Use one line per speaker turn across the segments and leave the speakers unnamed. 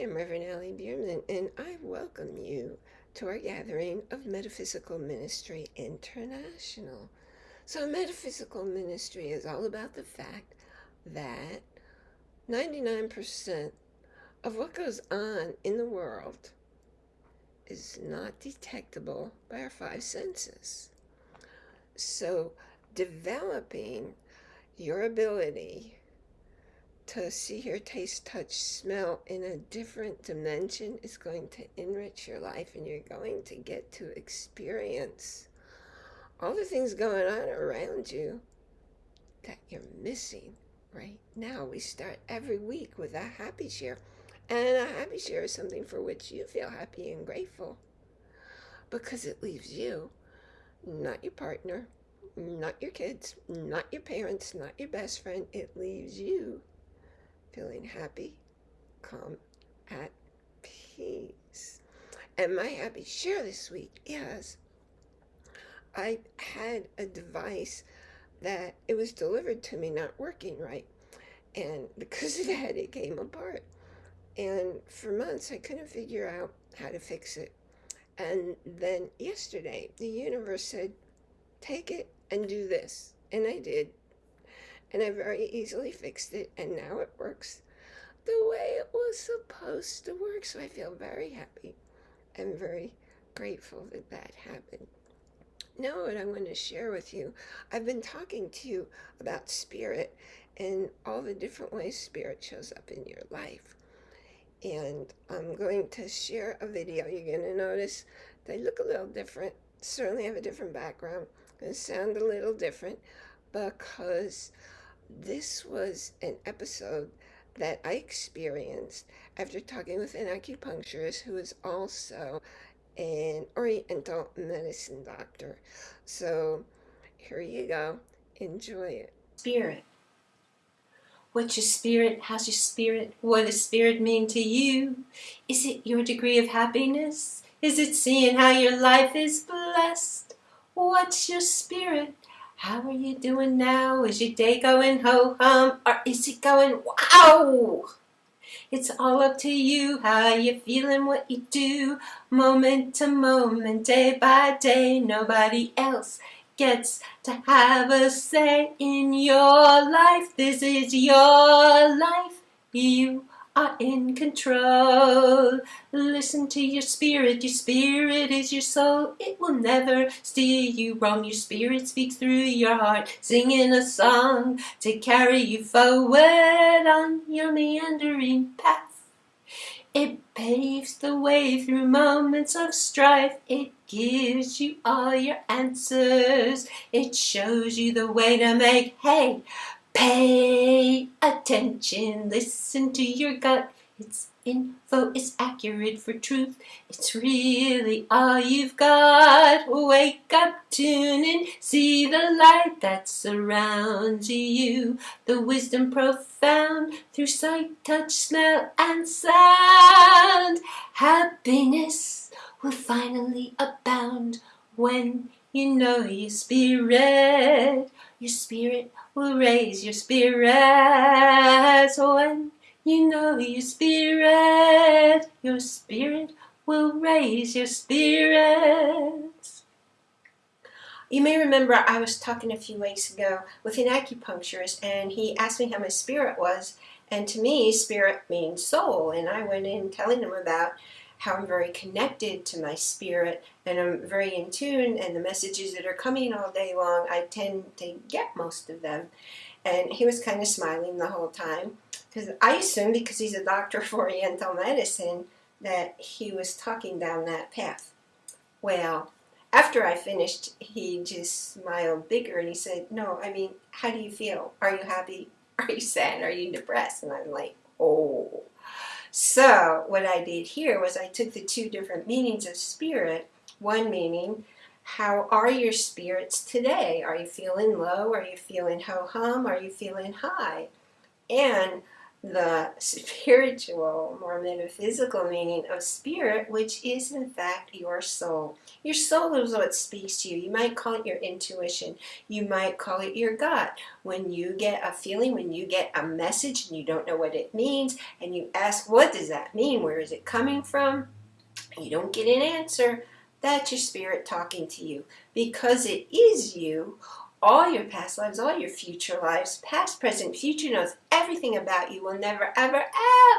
am Reverend Allie Bierman, and I welcome you to our gathering of Metaphysical Ministry International. So, Metaphysical Ministry is all about the fact that 99% of what goes on in the world is not detectable by our five senses. So, developing your ability to see, hear, taste, touch, smell in a different dimension is going to enrich your life and you're going to get to experience all the things going on around you that you're missing right now. We start every week with a happy share. And a happy share is something for which you feel happy and grateful because it leaves you, not your partner, not your kids, not your parents, not your best friend. It leaves you feeling happy, calm, at peace. And my happy share this week is I had a device that it was delivered to me not working right. And because of that, it came apart. And for months, I couldn't figure out how to fix it. And then yesterday, the universe said, take it and do this. And I did and I very easily fixed it and now it works the way it was supposed to work. So I feel very happy and very grateful that that happened. Now, what I want to share with you, I've been talking to you about spirit and all the different ways spirit shows up in your life. And I'm going to share a video. You're going to notice they look a little different, certainly have a different background, going to sound a little different because this was an episode that I experienced after talking with an acupuncturist who is also an oriental medicine doctor. So here you go. Enjoy it.
Spirit. What's your spirit? How's your spirit? What does spirit mean to you? Is it your degree of happiness? Is it seeing how your life is blessed? What's your spirit? How are you doing now? Is your day going ho hum or is it going wow? It's all up to you, how you feeling, what you do, moment to moment, day by day. Nobody else gets to have a say in your life. This is your life. You are in control. Listen to your spirit. Your spirit is your soul. It will never steer you wrong. Your spirit speaks through your heart, singing a song to carry you forward on your meandering path. It paves the way through moments of strife. It gives you all your answers. It shows you the way to make hay Pay attention, listen to your gut. It's info, it's accurate for truth. It's really all you've got. Wake up, tune in, see the light that surrounds you. The wisdom profound through sight, touch, smell, and sound. Happiness will finally abound when you know your spirit. Your spirit will raise your spirits when you know your spirit. Your spirit will raise your spirits. You may remember I was talking a few weeks ago with an acupuncturist and he asked me how my spirit was and to me spirit means soul and I went in telling him about how I'm very connected to my spirit and I'm very in tune and the messages that are coming all day long, I tend to get most of them. And he was kind of smiling the whole time because I assumed because he's a doctor of Oriental medicine that he was talking down that path. Well, after I finished, he just smiled bigger and he said, no, I mean, how do you feel? Are you happy? Are you sad? Are you depressed? And I'm like, oh. So what I did here was I took the two different meanings of spirit, one meaning, how are your spirits today? Are you feeling low? Are you feeling ho-hum? Are you feeling high? And the spiritual, more metaphysical meaning of spirit, which is in fact your soul. Your soul is what speaks to you. You might call it your intuition. You might call it your gut. When you get a feeling, when you get a message and you don't know what it means, and you ask, What does that mean? Where is it coming from? You don't get an answer. That's your spirit talking to you. Because it is you, all your past lives, all your future lives, past, present, future knows everything about you, will never, ever,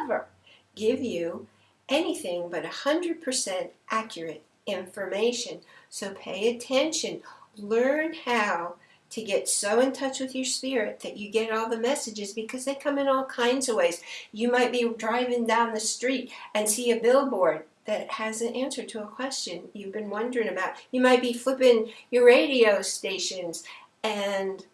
ever give you anything but 100% accurate information. So pay attention. Learn how to get so in touch with your spirit that you get all the messages because they come in all kinds of ways. You might be driving down the street and see a billboard that has an answer to a question you've been wondering about. You might be flipping your radio stations and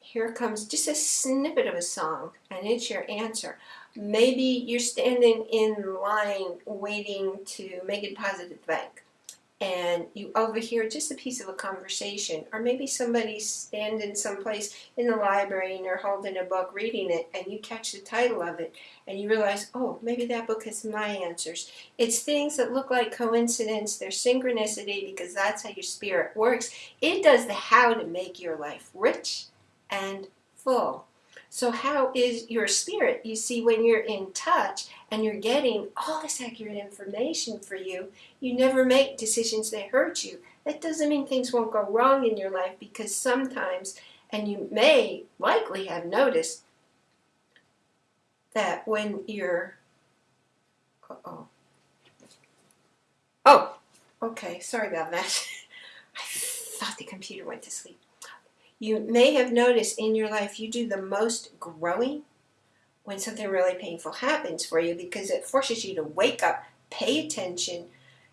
here comes just a snippet of a song and it's your answer. Maybe you're standing in line waiting to make a deposit at the bank and you overhear just a piece of a conversation or maybe somebody's standing someplace in the library and they're holding a book reading it and you catch the title of it and you realize oh maybe that book has my answers. It's things that look like coincidence they're synchronicity because that's how your spirit works. It does the how to make your life rich and full so how is your spirit? You see, when you're in touch and you're getting all this accurate information for you, you never make decisions that hurt you. That doesn't mean things won't go wrong in your life because sometimes, and you may likely have noticed, that when you're, uh-oh. Oh, okay, sorry about that. I thought the computer went to sleep. You may have noticed in your life you do the most growing when something really painful happens for you because it forces you to wake up, pay attention,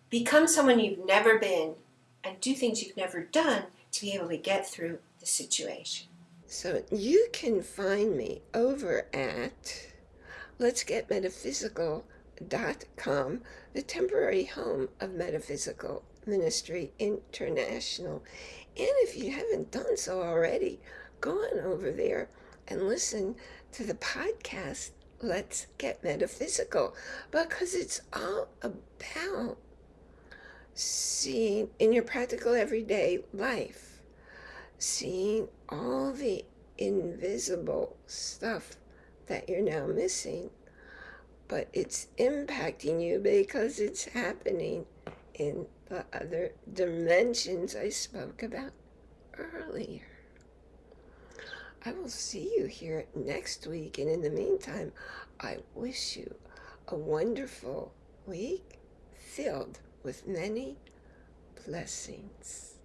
become someone you've never been, and do things you've never done to be able to get through the situation.
So you can find me over at Let's Get Metaphysical.com, the temporary home of Metaphysical Ministry International. And if you haven't done so already, go on over there and listen to the podcast, Let's Get Metaphysical, because it's all about seeing in your practical everyday life, seeing all the invisible stuff that you're now missing, but it's impacting you because it's happening in the other dimensions I spoke about earlier. I will see you here next week, and in the meantime, I wish you a wonderful week filled with many blessings.